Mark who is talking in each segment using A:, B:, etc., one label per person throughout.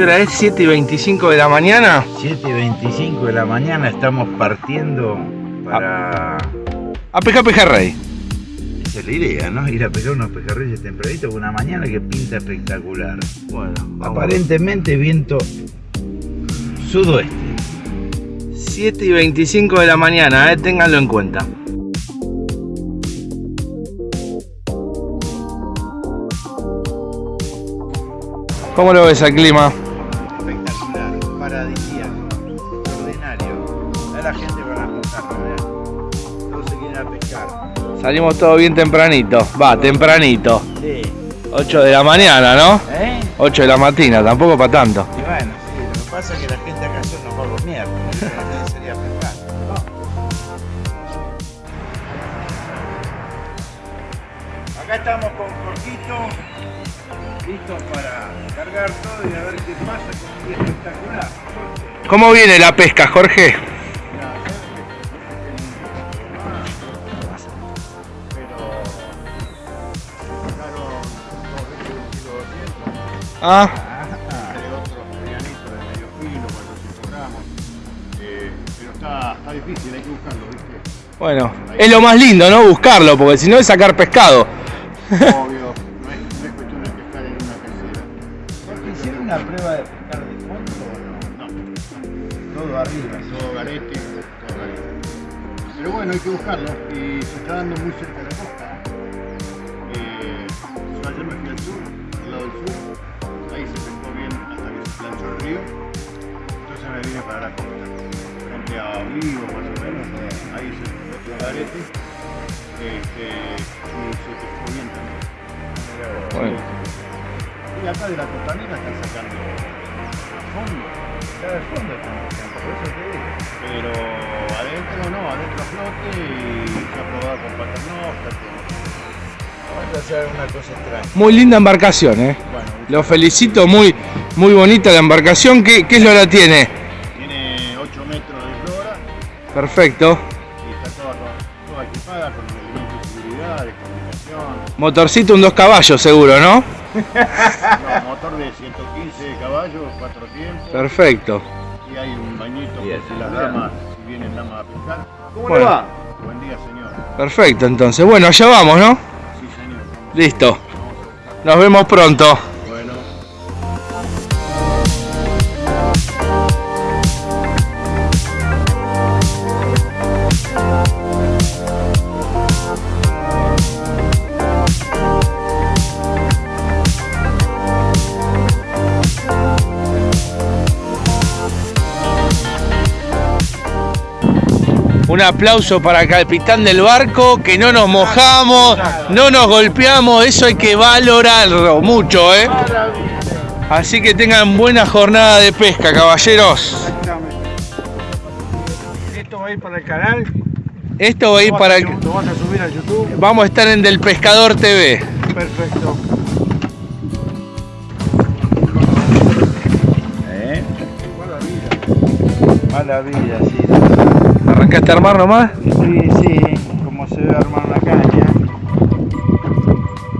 A: ¿Qué hora es? ¿7 y 25 de la mañana?
B: 7 y 25 de la mañana estamos partiendo para...
A: A pescar pejerrey.
B: Esa es la idea, ¿no? Ir a pescar unos pejerreyes tempranito con una mañana que pinta espectacular.
A: Bueno,
B: Aparentemente viento sudoeste.
A: 7 y 25 de la mañana, eh, ténganlo en cuenta. ¿Cómo lo ves al clima?
B: La gente para montarlo, vean. Todos se quieren a pescar.
A: Salimos todo bien tempranito. Va, tempranito.
B: Sí.
A: 8 de la mañana, ¿no?
B: ¿Eh?
A: 8 de la mañana, tampoco para tanto.
B: Y bueno, sí, lo que pasa es que la gente acá son los vagos gente sería pescar. Acá estamos con Jorgito, listos para cargar todo y a ver qué pasa con un espectacular.
A: ¿Cómo viene la pesca, Jorge? Ah,
C: de otros medianitos de medio filo, 400 gramos. Eh, pero está, está difícil, hay que buscarlo, ¿viste?
A: bueno. Es lo más lindo, ¿no? Buscarlo, porque si no es sacar pescado.
C: Obvio, no es, no es cuestión de pescar en una tercera.
B: Jorge, ¿hicieron una prueba de pescar de fondo o no?
C: No,
B: Todo arriba.
C: todo garete, todo garete. Pero bueno, hay que buscarlo y se está dando muy cerca de la costa. Se planchó el río. Entonces me vine para la costa, frente a Olivo más o menos, ahí se pescó todo garete. Este, y se pescó bien también.
A: Bueno.
C: Y acá de la costanera están sacando a fondo.
B: Cada fondo están pescando, por eso te digo.
C: Pero adentro no, adentro flote y se ha probado con paternoster.
B: Vamos a hacer una cosa extraña.
A: Muy linda embarcación, ¿eh?
C: Bueno,
A: Lo felicito, muy, muy bonita la embarcación. ¿Qué, qué es lo que tiene?
C: tiene 8 metros de flora
A: Perfecto.
C: y está toda, toda equipada con elementos de seguridad, de comunicación.
A: Motorcito, un dos caballos seguro, ¿no?
C: No, motor de 115 caballos, 4 tiempos.
A: Perfecto.
C: Y hay un bañito
B: Bien,
C: por si las damas, si vienen damas a pescar.
B: ¿Cómo
A: Bueno.
B: le va?
C: Buen día, señor.
A: Perfecto, entonces. Bueno, allá vamos, ¿no?
C: Sí, señor.
A: Listo. Nos vemos pronto. Un aplauso para el capitán del barco, que no nos mojamos, no nos golpeamos, eso hay que valorarlo mucho, ¿eh? Así que tengan buena jornada de pesca, caballeros.
B: Esto va a ir para el canal.
A: Esto va a ir para el...
B: Lo vas a subir a YouTube.
A: Vamos a estar en Del Pescador TV.
B: Perfecto. ¿Eh?
A: ¿Arrancaste a armar nomás?
B: Sí, sí, como se debe armar una caña.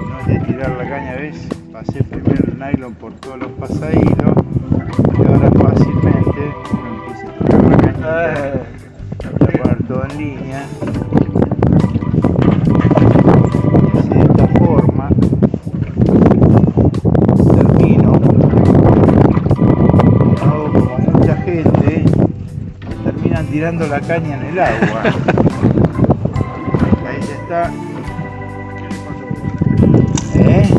B: No es de tirar la caña, ¿ves? Pasé primero el nylon por todos los pasahilos y ahora fácilmente uno empieza a tirar la cañita. Voy a poner todo en línea. Tirando la caña en el agua. Ahí ya está. ¿Eh?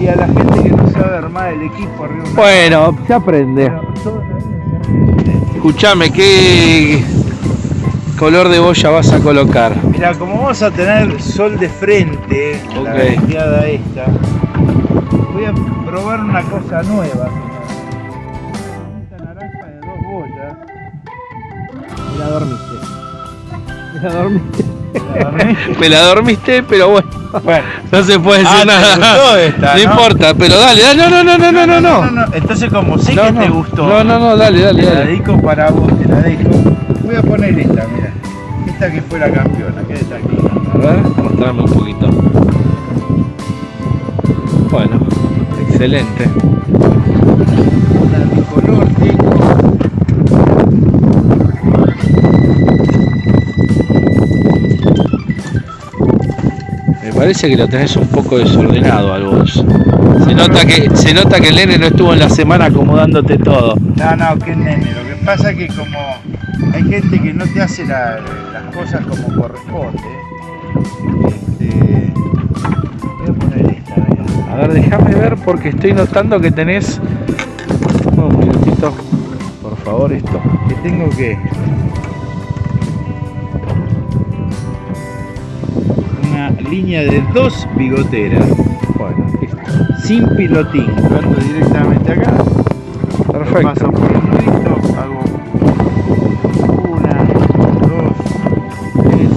B: Y a la gente que no sabe armar el equipo arriba
A: Bueno, se aprende.
B: La-
A: Escuchame, ¿qué color de boya vas a colocar?
B: Mira, como vamos a tener sol de frente, la
A: Ok.
B: veteada esta, voy a probar una cosa nueva.
A: Me la dormiste. Me la dormiste.
B: ¿La dormí?
A: Me la dormiste, pero bueno,
B: Bueno,
A: no se puede decir
B: Ah, ¿te
A: nada.
B: gustó esta,
A: no,
B: no?
A: importa, pero dale, dale, no, no, no, no, no, no, no.
B: Entonces, como sé
A: No,
B: que
A: no.
B: te gustó,
A: No, no, no, dale, dale,
B: te la dedico para vos, te la dejo. Voy a poner esta, mira. Esta que fue la campeona, que está aquí.
A: A ver, mostrame un poquito. Bueno, excelente. Parece que lo tenés un poco desordenado al bolso. Se nota que, se nota que el nene no estuvo en la semana acomodándote todo.
B: No, no, que nene. Lo que pasa es que como hay gente que no te hace la- las cosas como corresponde. Este, voy a poner esta.
A: A ver, déjame ver porque estoy notando que tenés. Un minutito, por favor, esto.
B: que tengo que una línea de dos bigoteras
A: Bueno, listo.
B: sin pilotín lo ando directamente acá lo
A: Perfecto.
B: paso por el nudito hago una dos tres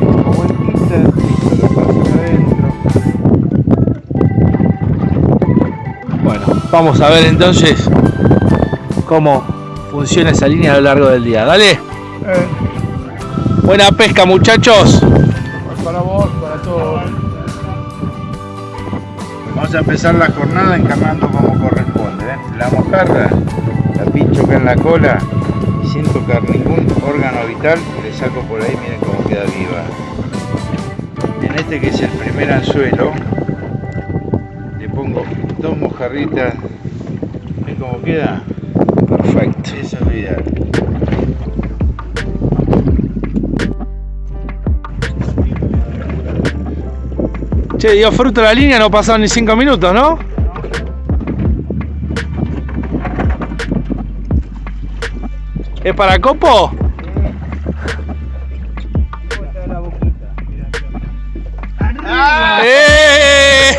B: cinco vueltitas listo lo paso acá adentro
A: Bueno, vamos a ver entonces cómo funciona esa línea a lo largo del día. Dale.
B: Eh,
A: Buena pesca, muchachos.
C: Para vos, para todos.
B: Vamos a empezar la jornada encarnando como corresponde. ¿eh? La mojarra la pincho acá en la cola y sin tocar ningún órgano vital le saco por ahí, miren cómo queda viva. En este que es el primer anzuelo, le pongo dos mojarritas. ¿Ven cómo queda?
A: Perfecto.
B: Eso es lo ideal.
A: Che, dio fruto la línea, no pasaron ni cinco minutos, ¿no? ¿Es para copo? ¡Eh!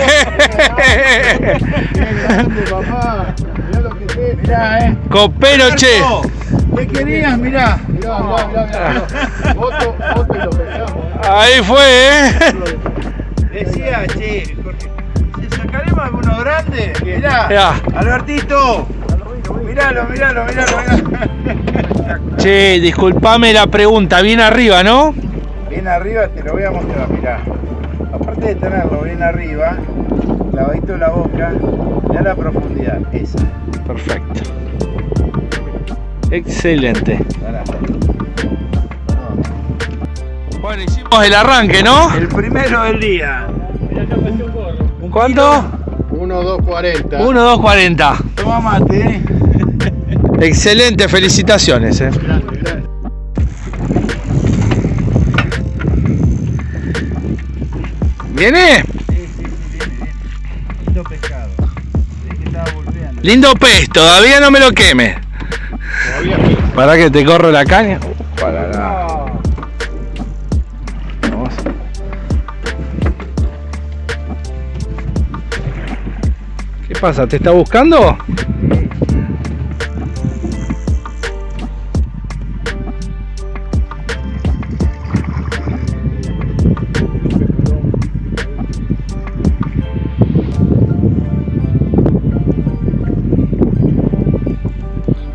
C: grande, papá. Mirá lo que es.
B: Mirá, eh.
A: Copero, che.
B: ¿Qué querías? Mirá.
C: Mirá, mirá, mirá, mirá. Foto, foto y lo pesamos.
A: Ahí fue, ¿eh?
B: Decía, che, Jorge, sacaremos alguno grande, mirá,
A: Mirá.
B: Albertito, miralo, miralo, miralo, miralo.
A: Che, disculpame la pregunta, bien arriba, ¿no?
B: Bien arriba te lo voy a mostrar, mirá. Aparte de tenerlo bien arriba, clavadito en la boca, mirá la profundidad, esa.
A: Perfecto. Excelente. Bueno, hicimos el arranque, ¿no?
B: El primero del día.
A: ¿Cuánto?
C: 1, 2, 40.
A: 1, 2, 40.
B: Toma mate, eh.
A: Excelente, felicitaciones. eh. ¿Viene?
B: Lindo pescado. Es que estaba volviendo.
A: Lindo pez, todavía no me lo queme.
C: Todavía sí.
A: Para que te corro la caña.
B: Para nada.
A: Pasa? ¿Te está buscando?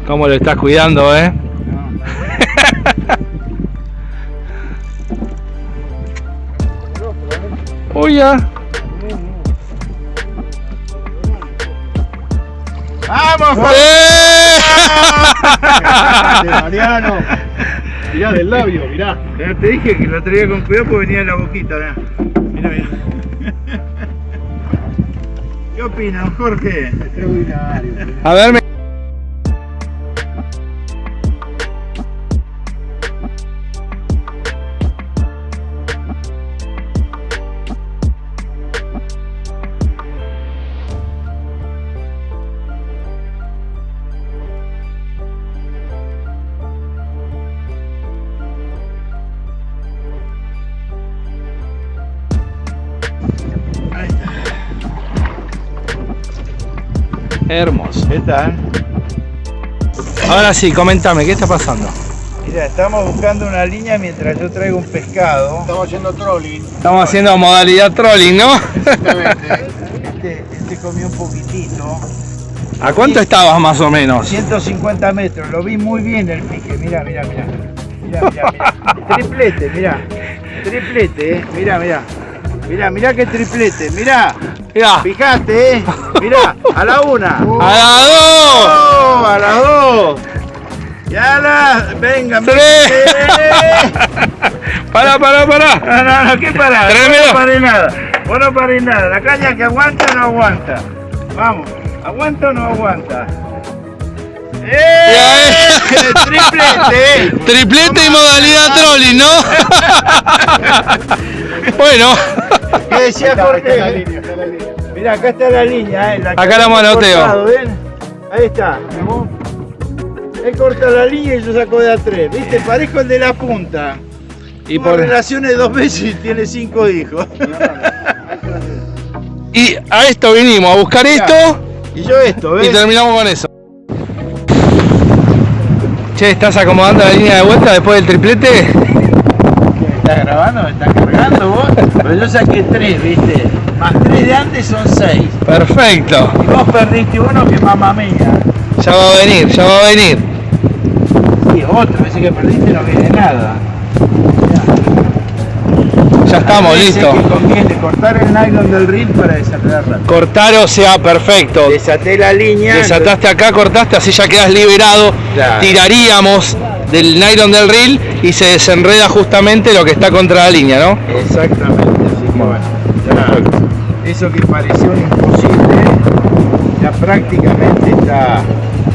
A: ¿Cómo lo estás cuidando, eh? Ya.
B: ¡Vamos, Jorge!
A: ¡Eh!
C: Mariano. Mirá del labio, mirá.
B: Ya te dije que lo traía con cuidado porque venía en la boquita, mirá. Mirá, mirá. ¿Qué opinan, Jorge?
C: Extraordinario.
A: A ver, me- Hermoso.
B: ¿Qué tal?
A: Ahora sí, comentame, ¿qué está pasando?
B: Mira, estamos buscando una línea mientras yo traigo un pescado.
C: Estamos haciendo trolling.
A: Estamos haciendo modalidad trolling, ¿no?
C: Exactamente.
B: Este, este comió un poquitito.
A: ¿A cuánto estabas más o menos?
B: 150 metros, lo vi muy bien el pique. Mira, mira, mira. Mira, mira, mira. Triplete, mira. Triplete, eh. Mira, mira. Mira, mira qué triplete. Mira.
A: Mirá,
B: Fijate, eh. Mira, a la una.
A: a la dos.
B: ¡Oh, a las dos. Ya la, venga,
A: Tres. Pará, pará, pará.
B: No, no, no, ¿qué pará? No paré nada. Vos no paré nada. La caña que aguanta no aguanta. Vamos, ¿aguanta o no aguanta? ¡Eh! ¡Triplete!
A: Triplete y modalidad trolling, ¿no? bueno,
B: ¿Qué decía
C: Está, está la
B: Jorge? Mira, acá está la línea, ¿eh? La
A: Acá la
B: hemos
A: manoteo.
B: cortado, ¿ven? Ahí está. Él corta la línea y yo saco de a tres. ¿Viste? Parezco el de la punta.
A: y,
B: Tuvo
A: por,
B: relaciones dos veces y tiene cinco hijos.
A: y a esto vinimos, a buscar esto
B: Y yo esto,
A: y terminamos con eso. Che, ¿estás acomodando la línea de vuelta después del triplete?
B: ¿Me estás grabando? ¿Me estás cargando vos? Pero yo saqué tres, ¿viste? Más tres de antes son seis.
A: Perfecto.
B: Y vos perdiste uno que mamá mía.
A: Ya va a venir, ya va a venir.
B: Sí, otro. Ese que perdiste no viene nada.
A: Ya estamos,
B: Dice
A: listo.
B: que conviene cortar el nylon del reel para desatar rápido.
A: Cortar, o sea, perfecto.
B: Desaté la línea.
A: Desataste acá, cortaste, así ya quedas liberado.
B: Claro.
A: Tiraríamos del nylon del reel y se desenreda justamente lo que está contra la línea, ¿no?
B: Exactamente, así que bueno, ya eso que pareció imposible, ya prácticamente está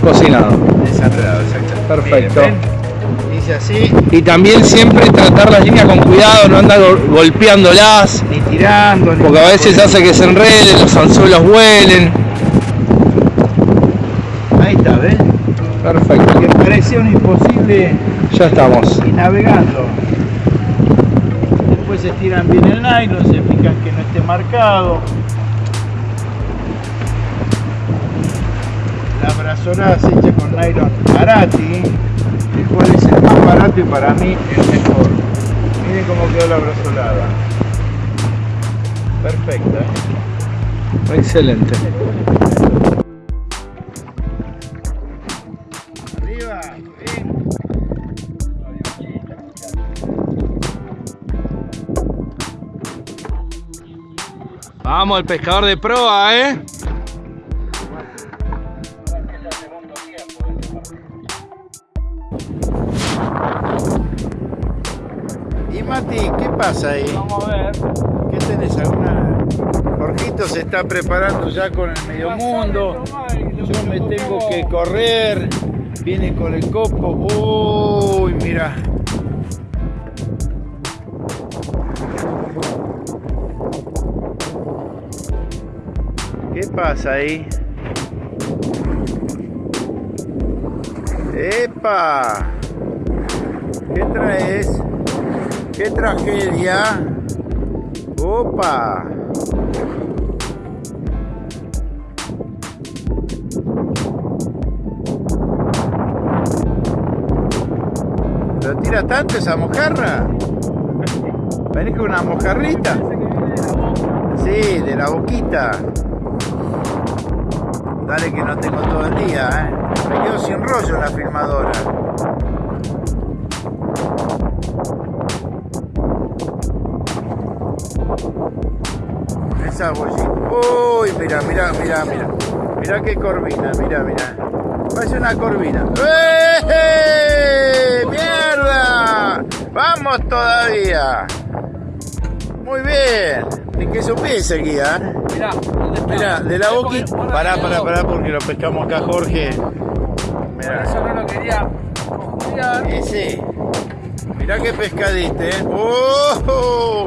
A: Cocinado.
B: desenredado, exactamente.
A: Perfecto.
B: Miren, ¿ven? Dice así,
A: Y también siempre tratar las líneas con cuidado, no andar gol- golpeándolas,
B: ni tirando, ni
A: porque a veces hace que se enreden, los anzuelos vuelen.
B: Ahí está, ¿ves?
A: Perfecto.
B: Que parecía un imposible
A: Ya estamos.
B: y navegando. Después se estiran bien el nylon, se fijan que no esté marcado. La brazolada se echa con nylon Arati, el cual es el más barato y para mí el mejor. Miren cómo quedó la brazolada. Perfecta. ¿eh?
A: Excelente. Vamos, el pescador de proa, ¿eh?
B: Y Mati, ¿qué pasa ahí?
A: Vamos a ver.
B: ¿Qué tenés alguna? Jorgito se está preparando ya con el medio mundo. Yo me tengo que correr. Viene con el copo. Uy, mira. Pasa ahí? ¡Epa! ¿Qué traes? ¡Qué tragedia! ¡Opa! ¿Lo tira tanto esa mojarra? ¿Venís con una mojarrita? Sí, de la boquita. Dale que no tengo todo el día, ¿eh? Me quedo sin rollo en la filmadora. Esa bollita. Uy, mira, mira, mira, mira. Mira qué corvina, mira, mira. Parece una corvina. ¡Eh! ¡Mierda! ¡Vamos todavía! Muy bien. Ni que supiese guía. ¿eh?
A: Mirá, ¿dónde está?
B: Mira, de la boquita. Pará, pará, pará, porque lo pescamos acá, Jorge. Mira.
A: no lo quería
B: sí. Mirá qué pescadiste, ¿eh? ¡Oh!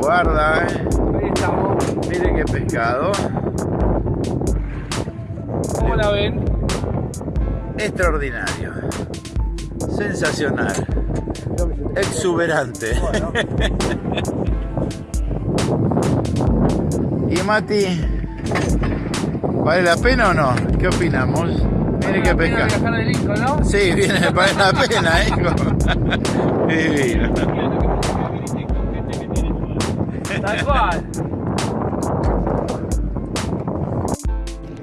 B: Guarda, ¿eh?
A: Ahí estamos.
B: Mire qué pescado.
A: ¿Cómo la ven?
B: Extraordinario. Sensacional. Exuberante. y Mati, ¿vale la pena o no? ¿Qué opinamos? Mire qué pescado.
A: viajar de Lincoln, ¿no?
B: Sí, viene, vale la pena, ¿eh? Divino.
A: Tal cual.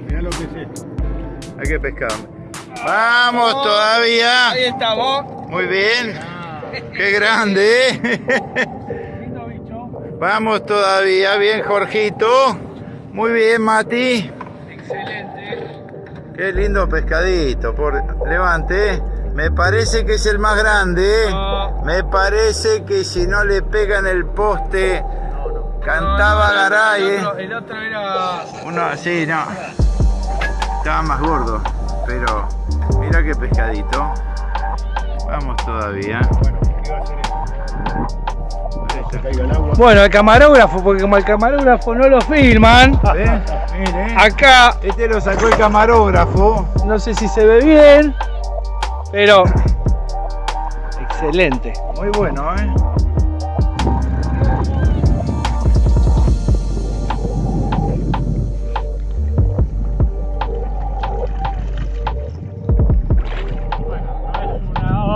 C: Mirá lo que es esto.
B: Hay que pescar. ¡Vamos todavía!
A: Ahí estamos.
B: Muy bien. ¡Qué grande! ¿eh? Vamos todavía. Bien, Jorgito. Muy bien, Mati.
A: Excelente.
B: Qué lindo pescadito. Por... Levante. Me parece que es el más grande, ¿eh?
A: No.
B: Me parece que si no le pegan el poste, cantaba Garay, ¿eh?
A: El otro, el otro era.
B: Uno, sí, no. Estaba más gordo, pero mira qué pescadito. Vamos todavía.
C: Bueno, ¿qué va a hacer esto? Que se caiga el agua.
A: Bueno, el camarógrafo, porque como el camarógrafo no lo filman, acá
B: Este lo sacó el camarógrafo.
A: no sé si se ve bien, pero excelente.
B: Muy bueno, ¿eh?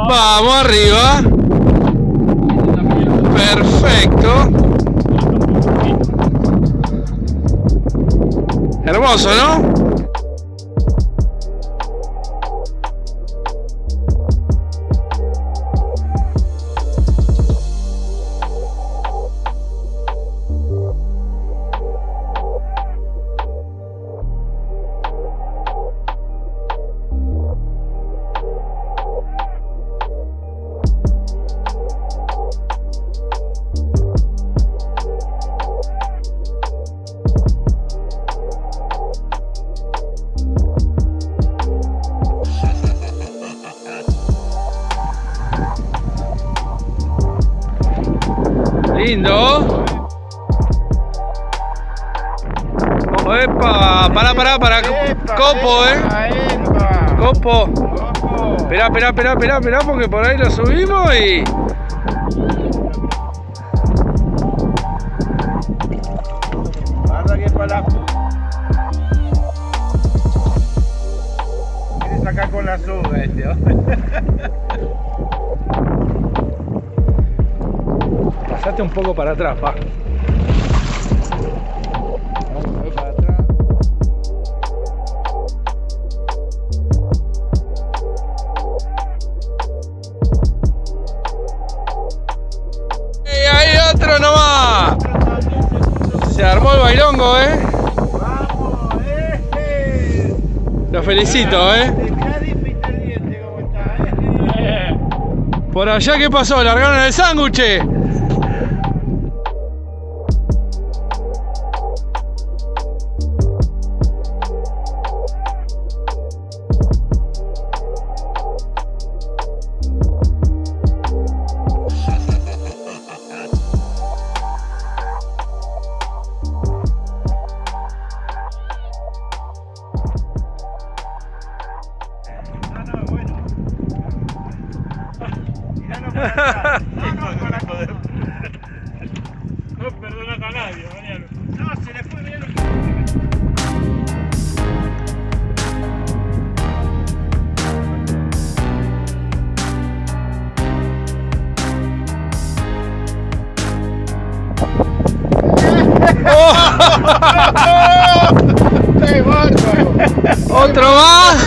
A: Vamos arriba. Perfecto. Hermoso, ¿no? Lindo. Epa, pará, pará, pará. Copo, eh. Copo. Esperá, esperá, esperá, esperá, esperá, porque por ahí lo subimos y.
B: Guarda que para. Quiere sacar con la soga este,
A: Pasate un poco para atrás, pa. Se armó el bailongo, eh.
B: ¡Vamos!
A: Lo felicito, eh.
B: Diente cómo está, eh.
A: Por allá, ¿qué pasó? ¿Largaron el sándwich?
B: No,
D: perdonas a nadie, Mariano.
B: No, se le fue que...
C: ¡Qué bárbaro!
A: ¿Otro más?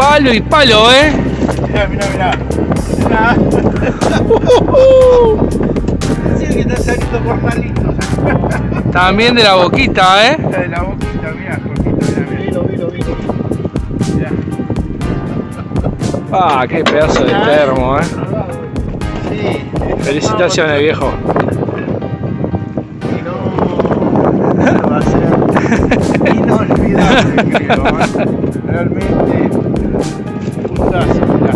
A: Palo y palo, eh.
B: Mirá, mirá, mirá. Mirá. Sí, que está saliendo por palitos.
A: También de la boquita, eh.
B: De la boquita, mirá, Jorgito, mirá,
C: Vino, vino, vino.
B: mirá.
A: Ah, qué pedazo de termo, eh.
B: Sí.
A: Felicitaciones, viejo.
B: Y no, va a ser inolvidable, creo. ¿eh? Realmente, mirá.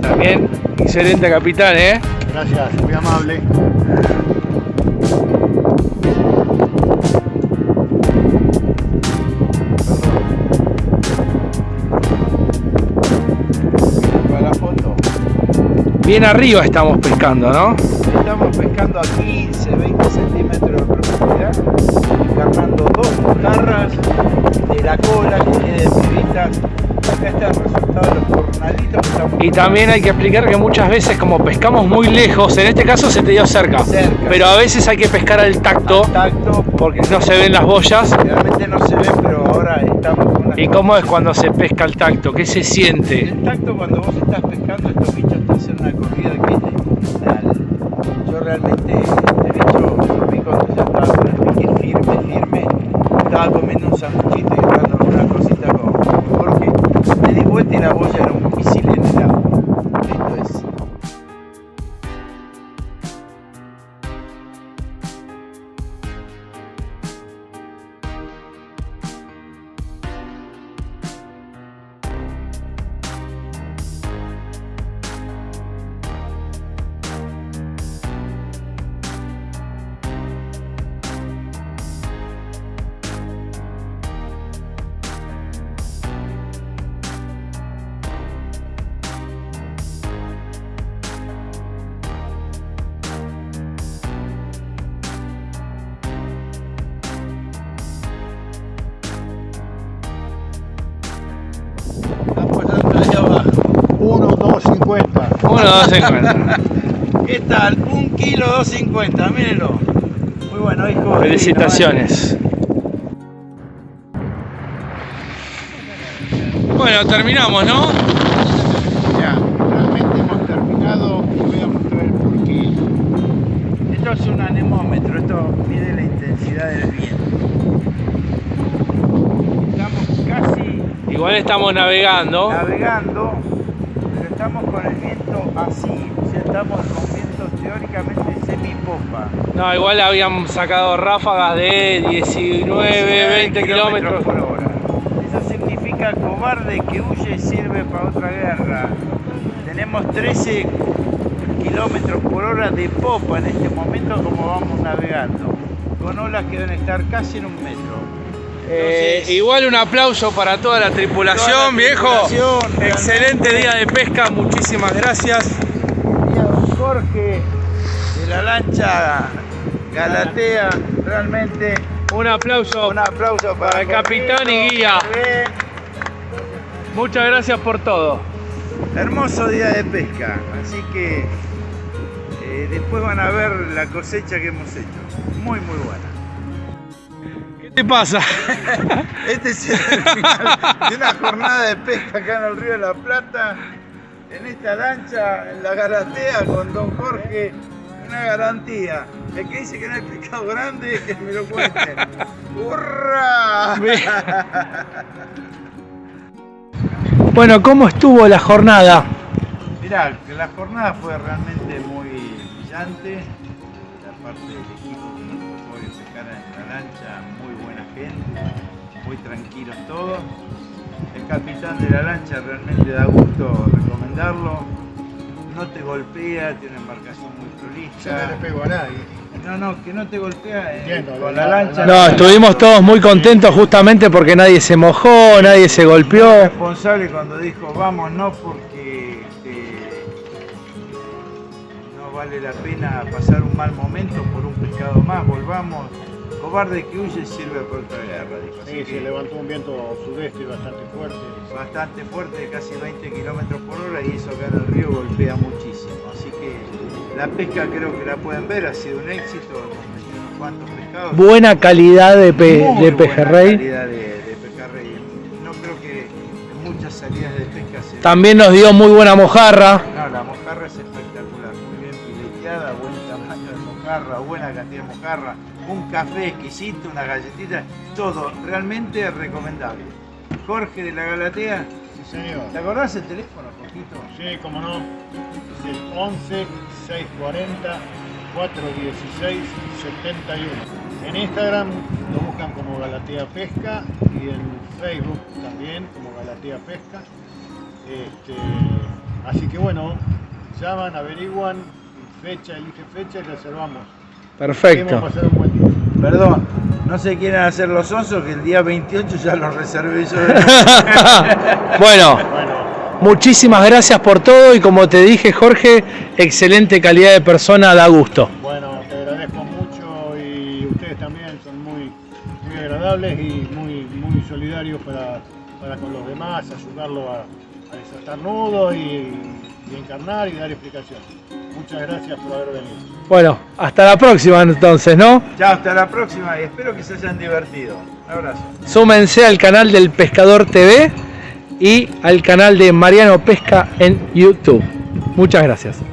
A: También excelente capitán, eh.
C: Gracias, muy amable.
A: Bien arriba estamos pescando, ¿no?
B: Estamos pescando a 15, 20 centímetros
A: Y también hay que explicar que muchas veces como pescamos muy lejos, en este caso se te dio cerca,
B: Cerca.
A: pero a veces hay que pescar al tacto
B: al tacto,
A: porque no se ven las boyas.
B: realmente no se ve, pero ahora estamos con
A: ¿Y cómo es cuando se pesca al tacto? ¿Qué se siente?
B: El tacto cuando vos estás pescando estos bichos te hacen una corrida que es. Yo realmente
C: 50.
A: 1, 2, 50.
B: ¿Qué tal? Un kilo 250, mírenlo. Muy bueno, hijo.
A: Felicitaciones. Bueno, terminamos, ¿no?
B: Ya, realmente hemos terminado y voy a mostrar el porqué. Esto es un anemómetro, esto mide la intensidad del viento. Estamos casi
A: Igual estamos navegando.
B: navegando, pero estamos con el viento así, o sea, estamos con viento teóricamente semipopa.
A: No, igual habían sacado ráfagas de 19, 20 kilómetros.
B: por hora. Eso significa cobarde que huye sirve para otra guerra. Tenemos 13 kilómetros por hora de popa en este momento como vamos navegando, con olas que deben estar casi en un metro.
A: Eh, igual un aplauso para toda la tripulación,
B: Toda la
A: viejo. Excelente día de pesca, muchísimas gracias.
B: y a don Jorge de la lancha Galatea, realmente
A: Un aplauso.
B: un aplauso para,
A: Para el capitán y guía. Muchas gracias por todo.
B: Hermoso día de pesca, así que eh, después van a ver la cosecha que hemos hecho. Muy, muy buena.
A: ¿Qué pasa?
B: Este es el final de una jornada de pesca acá en el Río de la Plata, en esta lancha, en la Galatea, con don Jorge, una garantía. El que dice que no hay pescado grande, que me lo cuente. ¡Hurra!
A: Bueno, ¿cómo estuvo la jornada?
B: Mirá, la jornada fue realmente muy brillante. La parte del equipo que la lancha, muy buena gente, muy tranquilos todos. El capitán de la lancha realmente da gusto recomendarlo. No te golpea, tiene una embarcación muy
C: Yo no
B: prolija.
C: le pego a nadie.
B: No, no, que no te golpea eh,
C: Entiendo,
B: con
C: la-
B: la lancha.
A: No, estuvimos todos muy contentos justamente porque nadie se mojó, nadie se golpeó.
B: responsable cuando dijo vamos no porque este, no vale la pena pasar un mal momento por un pescado más, volvamos. Cobarde que huye sirve por otra guerra, dijo.
C: Sí,
B: que
C: se levantó un viento sudeste bastante fuerte.
B: bastante fuerte, casi 20 kilómetros por hora y eso acá en el río golpea muchísimo. Así que la pesca creo que la pueden ver, ha sido un éxito, hemos metido unos cuantos pescados.
A: Buena calidad de, pe-
B: Muy
A: de
B: buena
A: pejerrey.
B: calidad de, de pejerrey. No creo que en muchas salidas de pesca se
A: También nos dio muy buena mojarra.
B: No, la mojarra es espectacular, muy bien fileteada, buen tamaño de mojarra, buena cantidad de mojarra, café exquisito, una galletita, todo realmente recomendable. Jorge de la Galatea,
C: Sí, señor.
B: ¿te acordás el teléfono, Jorgito?
C: Sí, como no. Es el 11 640 416 71. En Instagram lo buscan como Galatea Pesca y en Facebook también como Galatea Pesca. Este, así que bueno, llaman, averiguan fecha, elige fecha y reservamos.
A: Perfecto.
B: Perdón, no se quieren hacer los onzos que el día 28 ya los reservé yo.
A: bueno,
C: Bueno,
A: muchísimas gracias por todo y como te dije Jorge, excelente calidad de persona, da gusto.
C: Bueno, te agradezco mucho y ustedes también son muy, muy agradables y muy, muy solidarios para, para con los demás, ayudarlo a, a desatar nudos y, y encarnar y dar explicaciones. Muchas gracias por haber venido.
A: Bueno, hasta la próxima entonces, ¿no?
B: Chao, hasta la próxima y espero que se hayan divertido. Un abrazo.
A: Súmense al canal del Pescador TV y al canal de Mariano Pesca en YouTube. Muchas gracias.